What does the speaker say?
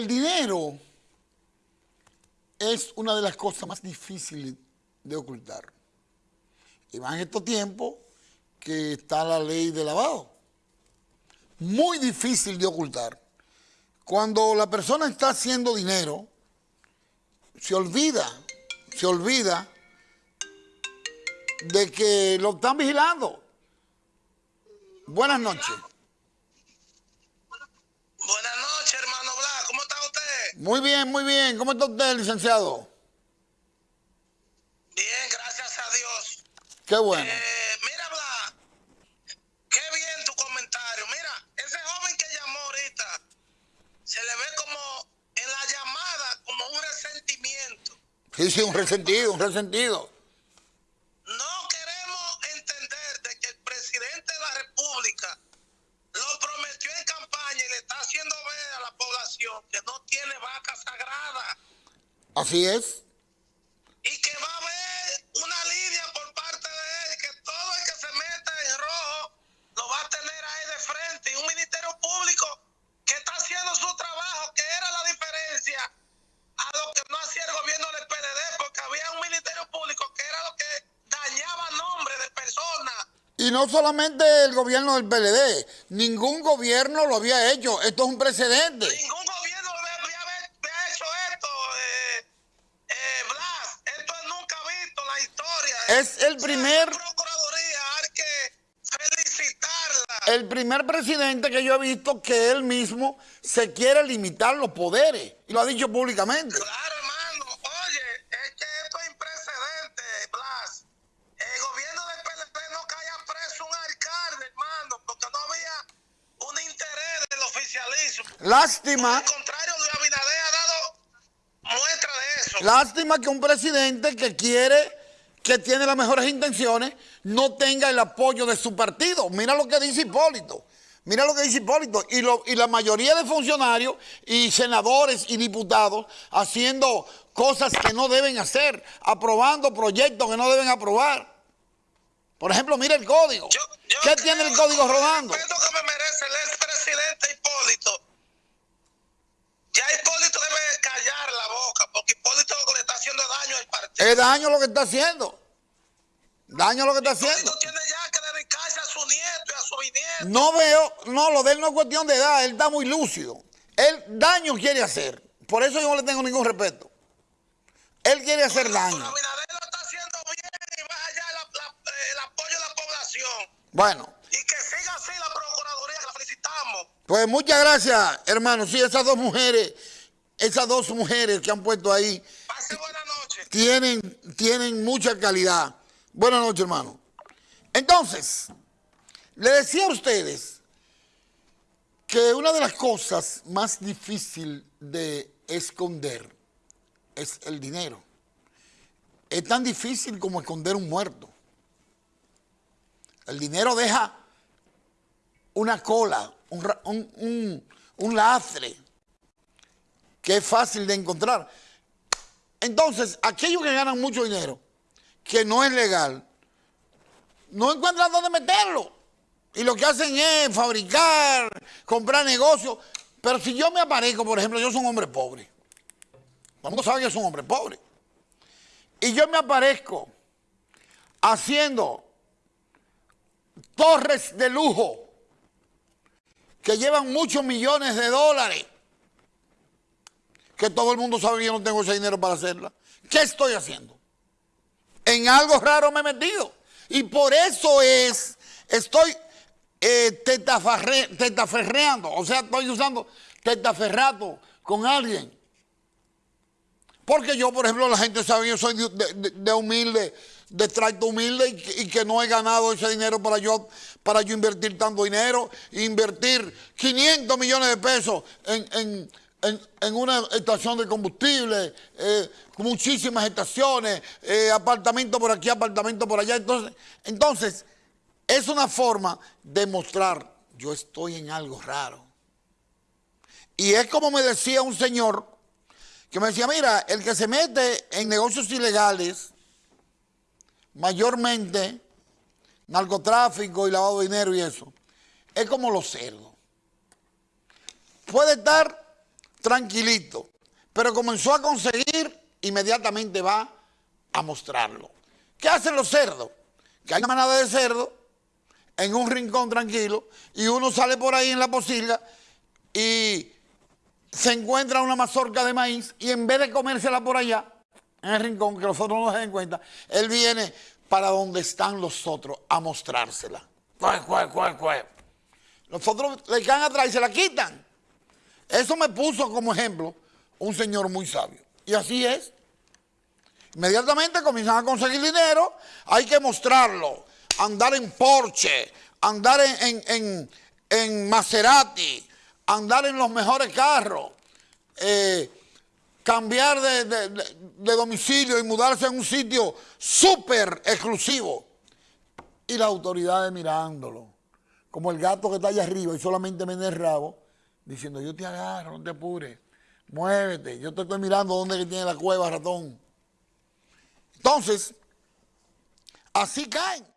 El dinero es una de las cosas más difíciles de ocultar. Y más en estos tiempos que está la ley de lavado. Muy difícil de ocultar. Cuando la persona está haciendo dinero, se olvida, se olvida de que lo están vigilando. Buenas noches. Buenas noches, hermano Blas. ¿Cómo está usted? Muy bien, muy bien. ¿Cómo está usted, licenciado? Bien, gracias a Dios. Qué bueno. Eh, mira, Blas, qué bien tu comentario. Mira, ese joven que llamó ahorita, se le ve como en la llamada, como un resentimiento. Sí, sí, un resentido, un resentido. No queremos entender de que el presidente de la República lo prometió en campaña y le está haciendo ver a la población que no tiene vaca sagrada. Así es. y que va a haber una línea por parte de él, que todo el que se meta en rojo lo va a tener ahí de frente. Y un ministerio público que está haciendo su trabajo, que era la diferencia a lo que no hacía el gobierno del PLD, porque había un ministerio público que era lo que dañaba nombres de personas. Y no solamente el gobierno del PLD, ningún gobierno lo había hecho. Esto es un precedente. Es el primer-. El primer presidente que yo he visto que él mismo se quiere limitar los poderes. Y lo ha dicho públicamente. Claro, hermano. Oye, es que esto es imprecedente, Blas. El gobierno del PLD no caía preso un alcalde, hermano, porque no había un interés del oficialismo. Lástima, Al contrario, Luis Abinader ha dado muestra de eso. lástima que un presidente que quiere, que tiene las mejores intenciones, no tenga el apoyo de su partido. Mira lo que dice Hipólito. Mira lo que dice Hipólito. Y, lo- y la mayoría de funcionarios y senadores y diputados haciendo cosas que no deben hacer, aprobando proyectos que no deben aprobar. Por ejemplo, mira el código. Yo- yo ¿Qué tiene el código el rodando? respeto que me merece el expresidente Hipólito. Ya Hipólito debe callar la boca, porque Hipólito lo que le está haciendo daño al partido. Es daño lo que está haciendo. Daño lo que está haciendo. Tiene ya que dedicarse a su nieto y a su bisnieto. No veo, no, lo de él no es cuestión de edad, él está muy lúcido. Él daño quiere hacer. Por eso yo no le tengo ningún respeto. Él quiere hacer Pero daño. Abinader lo está haciendo bien y va allá la- la- el apoyo de la población. Bueno, Y que siga así la Procuraduría, que la felicitamos. pues muchas gracias, hermano. Sí, esas dos mujeres, esas dos mujeres que han puesto ahí, Pase buena noche. tienen, tienen mucha calidad. Buenas noches, hermano. Entonces, le decía a ustedes que una de las cosas más difíciles de esconder es el dinero. Es tan difícil como esconder un muerto. El dinero deja una cola, un, un lastre que es fácil de encontrar. Entonces, aquellos que ganan mucho dinero, que no es legal, no encuentran dónde meterlo. Y lo que hacen es fabricar, comprar negocios. Pero si yo me aparezco, por ejemplo, yo soy un hombre pobre. Todo el mundo sabe que soy un hombre pobre. Y yo me aparezco haciendo torres de lujo que llevan muchos millones de dólares que todo el mundo sabe que yo no tengo ese dinero para hacerla. ¿Qué estoy haciendo? En algo raro me he metido. Y por eso es, estoy eh, tetaferreando, o sea, estoy usando tetaferrato con alguien. Porque yo, por ejemplo, la gente sabe que yo soy de, de- de humilde, de tracto humilde y que, no he ganado ese dinero para yo, para yo invertir tanto dinero, invertir 500 millones de pesos en- en- una estación de combustible, eh, muchísimas estaciones, eh, apartamento por aquí, apartamento por allá. Entonces, entonces, es una forma de mostrar, yo estoy en algo raro. Y es como me decía un señor, que me decía, mira, el que se mete en negocios ilegales, mayormente narcotráfico y lavado de dinero y eso, es como los cerdos. Puede estar tranquilito. Pero comenzó a conseguir, inmediatamente va a mostrarlo. ¿Qué hacen los cerdos? Que hay una manada de cerdos en un rincón tranquilo y uno sale por ahí en la posilga y se encuentra una mazorca de maíz y en vez de comérsela por allá, en el rincón, que los otros no se den cuenta, él viene para donde están los otros a mostrársela. Los otros le caen atrás y se la quitan. Eso me puso como ejemplo un señor muy sabio. Y así es. Inmediatamente comienzan a conseguir dinero, hay que mostrarlo. Andar en Porsche, andar en, en, en, Maserati, andar en los mejores carros, eh, cambiar de, de, de, domicilio y mudarse a un sitio súper exclusivo. Y las autoridades mirándolo, como el gato que está allá arriba y solamente me el rabo, diciendo, yo te agarro, no te apures, muévete, yo te estoy mirando dónde tiene la cueva, ratón. Entonces, así caen.